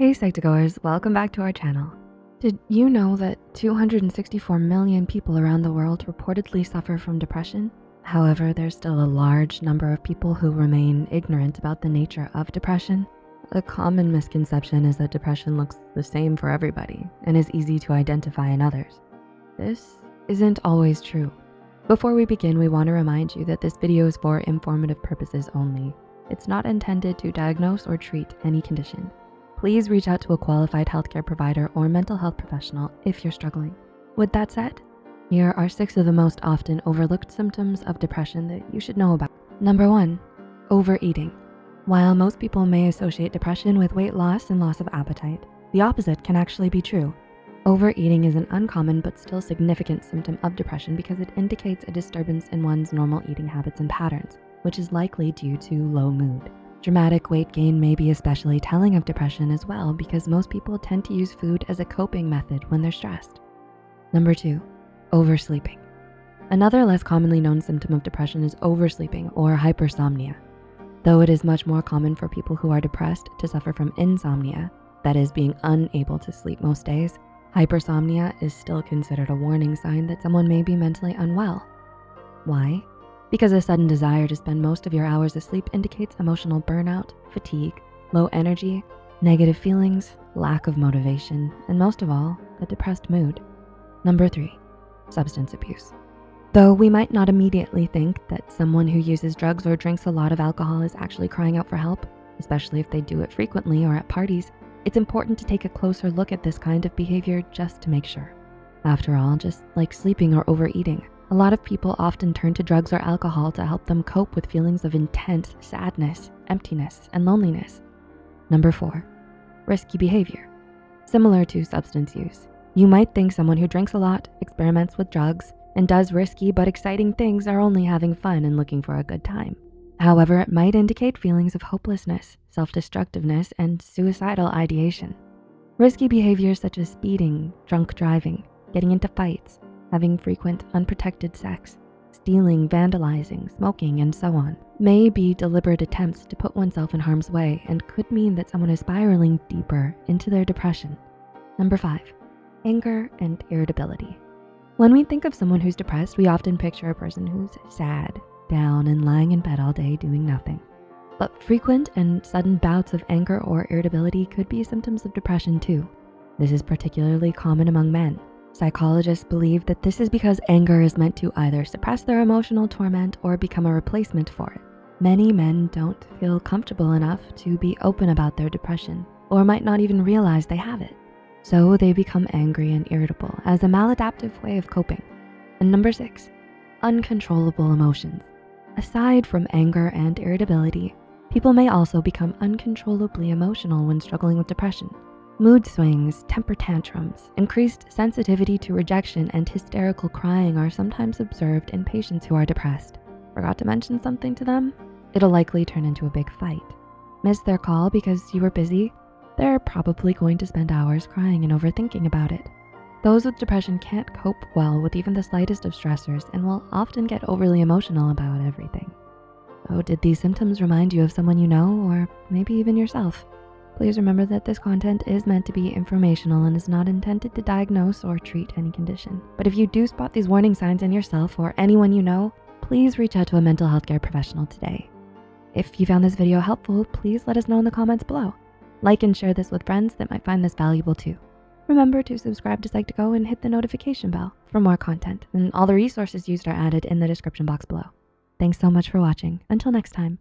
Hey Psych2Goers, welcome back to our channel. Did you know that 264 million people around the world reportedly suffer from depression? However, there's still a large number of people who remain ignorant about the nature of depression. A common misconception is that depression looks the same for everybody and is easy to identify in others. This isn't always true. Before we begin, we wanna remind you that this video is for informative purposes only. It's not intended to diagnose or treat any condition please reach out to a qualified healthcare provider or mental health professional if you're struggling. With that said, here are six of the most often overlooked symptoms of depression that you should know about. Number one, overeating. While most people may associate depression with weight loss and loss of appetite, the opposite can actually be true. Overeating is an uncommon but still significant symptom of depression because it indicates a disturbance in one's normal eating habits and patterns, which is likely due to low mood. Dramatic weight gain may be especially telling of depression as well because most people tend to use food as a coping method when they're stressed. Number two, oversleeping. Another less commonly known symptom of depression is oversleeping or hypersomnia. Though it is much more common for people who are depressed to suffer from insomnia, that is being unable to sleep most days, hypersomnia is still considered a warning sign that someone may be mentally unwell. Why? Because a sudden desire to spend most of your hours asleep indicates emotional burnout, fatigue, low energy, negative feelings, lack of motivation, and most of all, a depressed mood. Number three, substance abuse. Though we might not immediately think that someone who uses drugs or drinks a lot of alcohol is actually crying out for help, especially if they do it frequently or at parties, it's important to take a closer look at this kind of behavior just to make sure. After all, just like sleeping or overeating, a lot of people often turn to drugs or alcohol to help them cope with feelings of intense sadness, emptiness, and loneliness. Number four, risky behavior. Similar to substance use, you might think someone who drinks a lot, experiments with drugs, and does risky but exciting things are only having fun and looking for a good time. However, it might indicate feelings of hopelessness, self-destructiveness, and suicidal ideation. Risky behaviors such as speeding, drunk driving, getting into fights, having frequent unprotected sex, stealing, vandalizing, smoking, and so on, may be deliberate attempts to put oneself in harm's way and could mean that someone is spiraling deeper into their depression. Number five, anger and irritability. When we think of someone who's depressed, we often picture a person who's sad, down, and lying in bed all day doing nothing. But frequent and sudden bouts of anger or irritability could be symptoms of depression too. This is particularly common among men, Psychologists believe that this is because anger is meant to either suppress their emotional torment or become a replacement for it. Many men don't feel comfortable enough to be open about their depression or might not even realize they have it. So they become angry and irritable as a maladaptive way of coping. And number six, uncontrollable emotions. Aside from anger and irritability, people may also become uncontrollably emotional when struggling with depression. Mood swings, temper tantrums, increased sensitivity to rejection, and hysterical crying are sometimes observed in patients who are depressed. Forgot to mention something to them? It'll likely turn into a big fight. Miss their call because you were busy? They're probably going to spend hours crying and overthinking about it. Those with depression can't cope well with even the slightest of stressors and will often get overly emotional about everything. So did these symptoms remind you of someone you know or maybe even yourself? Please remember that this content is meant to be informational and is not intended to diagnose or treat any condition. But if you do spot these warning signs in yourself or anyone you know, please reach out to a mental health care professional today. If you found this video helpful, please let us know in the comments below. Like and share this with friends that might find this valuable too. Remember to subscribe to Psych2Go and hit the notification bell for more content. And all the resources used are added in the description box below. Thanks so much for watching. Until next time.